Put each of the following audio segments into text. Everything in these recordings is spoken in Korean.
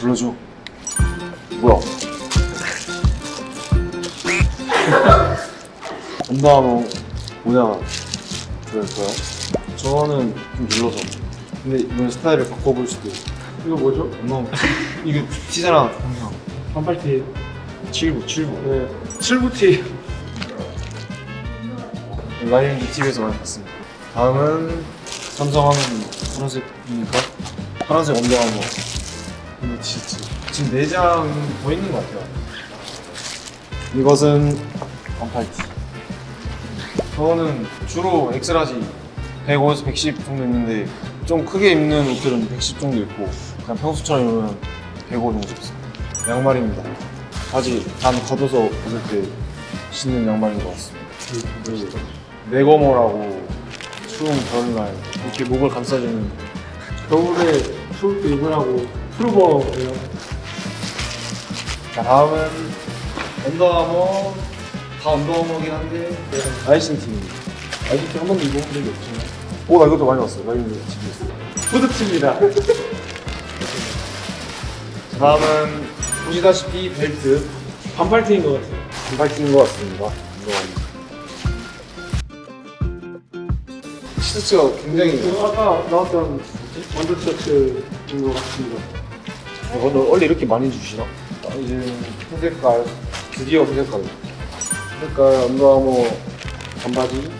보여줘. 뭐야? 언더아머 모자 좋아할 거야? 저는 좀 눌러서. 근데 이번 스타일을 바꿔볼 수도 있어. 이거 뭐죠? 언더아머 이거 티잖아 항상. 반팔티 7부 7부. 네 7부티 라인 유튜브에서 많이 봤습니다. 다음은 삼성하면 파란색이니까 파란색 언더아머 이거 티셔츠 지금 네 장 보이는 것 같아요. 이것은 반팔티. 저는 주로 X-large 105에서 110 정도 입는데 좀 크게 입는 옷들은 110 정도 입고 그냥 평소처럼 입으면 105 정도 입습니다. 양말입니다. 바지 단 걷어서 벗을 때 신는 양말인 것 같습니다. 그리고 네거머라고 추운 겨울날 이렇게 목을 감싸주는 겨울에 추울 때 입으라고 프루버예요. 자 다음은 언더아머 다 언더아머긴 한데 아이신 팀입니다. 아이신 팀한 번도 입어본 적이 없지만. 오 나 이것도 많이 봤어요. 라이브 집에 있어요. 후드티입니다. 자 다음은 보시다시피 벨트. 반팔티인 것 같아요. 반팔티인 것 같습니다. 언더아머 티셔츠가 굉장히 이거 아까 나왔던 under 티셔츠인 것 같습니다. 어, 근데 원래 이렇게 많이 주시나? 아, 이제 회색깔 드디어 회색깔. 회색깔 언더아머 반바지.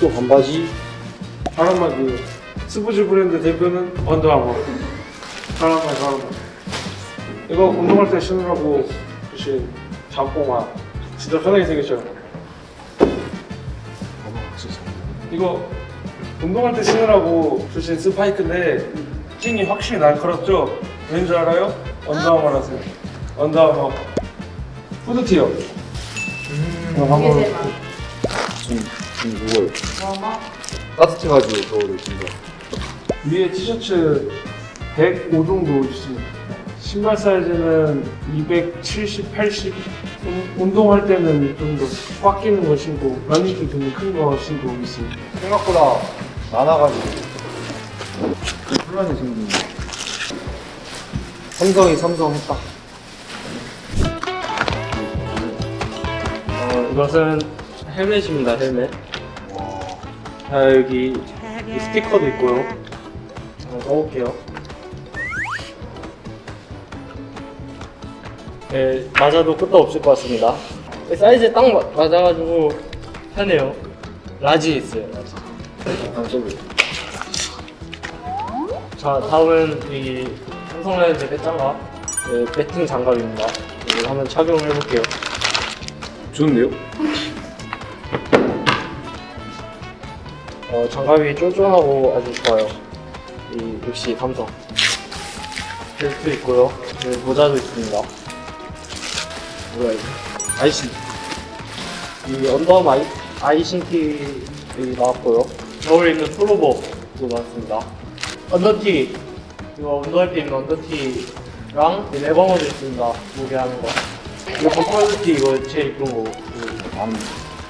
또 반바지. 바람막이 스포츠 브랜드 대표는 언더아머 바람막 바람막 이거 운동할 때 신으라고 주신 잠꼬마 진짜 편하게 생겼죠? 어머 진짜. 이거 운동할 때 신으라고 주신 스파이크인데 찡이 확실히 날카롭죠? 왠줄 알아요? 언더아머라서요 언더아머 후드티요 음, 이게 제일 많아. 좀, 좀 무거워요 뭐뭐? 따뜻해가지고 겨울에 진짜 위에 티셔츠 105 정도 있습니다. 신발 사이즈는 270, 80. 운- 운동할 때는 좀 더 꽉 끼는 거 신고 러닝기 좀큰거 신고 있습니다. 생각보다 많아가지고 혼란이 생기네 삼성이 삼성 했다 어, 이것은 헬멧입니다, 헬멧. 자, 여기 이 스티커도 있고요. 한번 써볼게요. 네, 맞아도 끄떡없을 것 같습니다. 사이즈에 딱 마- 맞아가지고 편해요. large에 있어요, large. 한번 써볼게요 자, 다음은 이 삼성 라이온즈 배팅 장갑, 네, 배팅 장갑입니다. 이거 한번 착용을 해볼게요. 좋은데요? 어, 장갑이 쫀쫀하고 아주 좋아요. 이 역시 삼성. 벨트 있고요. 여기 모자도 있습니다. 뭐야 이거? 아이신 이 언더암 아이, 아이신티 여기 나왔고요. 겨울에 입는 프로버도 나왔습니다. 언더티 이거 운동할 때 입는 언더티랑 이 레버머도 있습니다. 무게 하는 거. 이거 버퍼티 이거 제일 이쁜 거. 안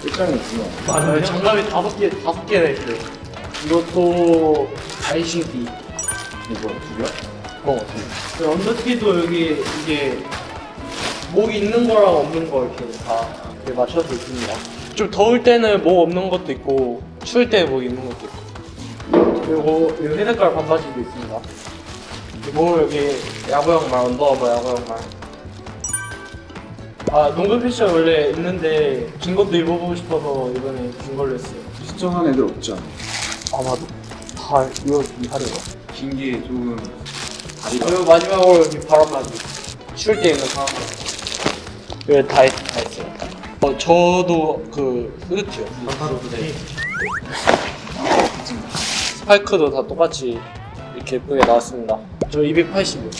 일장이 있구나 맞아요. 장갑이 다섯 개 다섯 개나 있어요. 이것도 아이신티. 이거 두 개야? 어, 그 언더티도 여기 이게 목 있는 거랑 없는 거 이렇게 다 이렇게 맞춰서 있습니다. 좀 더울 때는 목 없는 것도 있고 추울 때 목 있는 것도 있고 그리고 이 회색깔 반바지도 있습니다. 그리고 여기 야구 양말 언더아머 야구 양말. 아 농구 패션 원래 있는데 긴 것도 입어보고 싶어서 이번에 긴 걸로 했어요. 시청한 애들 없지 않아? 아마도 다 이거 이하려고. 긴게 조금 다리가 그리고 마지막으로 여기 바람막이 추울 때 입는 바람막이 여기 다, 있, 다 있어요 어, 저도 그 후드티요 반타로 후드티 스파이크도 다 똑같이 이렇게 예쁘게 나왔습니다. 저 280이요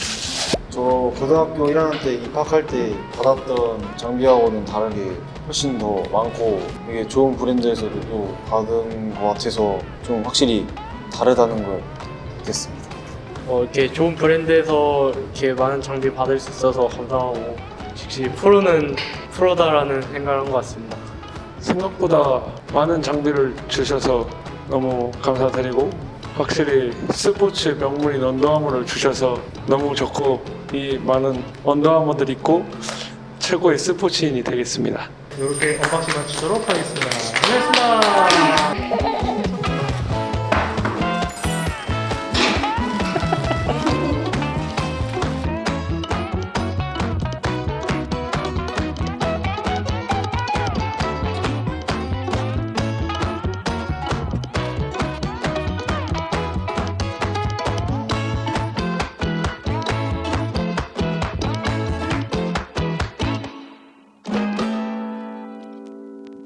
저 고등학교 1학년 때 입학할 때 받았던 장비하고는 다르게 훨씬 더 많고 이게 좋은 브랜드에서도 또 받은 것 같아서 좀 확실히 다르다는 걸 느꼈습니다. 어, 이렇게 좋은 브랜드에서 이렇게 많은 장비 받을 수 있어서 감사하고 역시 프로는 프로다라는 생각을 한 것 같습니다. 생각보다 많은 장비를 주셔서 너무 감사드리고 확실히 스포츠 명물인 언더아머를 주셔서 너무 좋고 이 많은 언더아머들 입고 최고의 스포츠인이 되겠습니다. 이렇게 unboxing 마치도록 하겠습니다. 고맙습니다.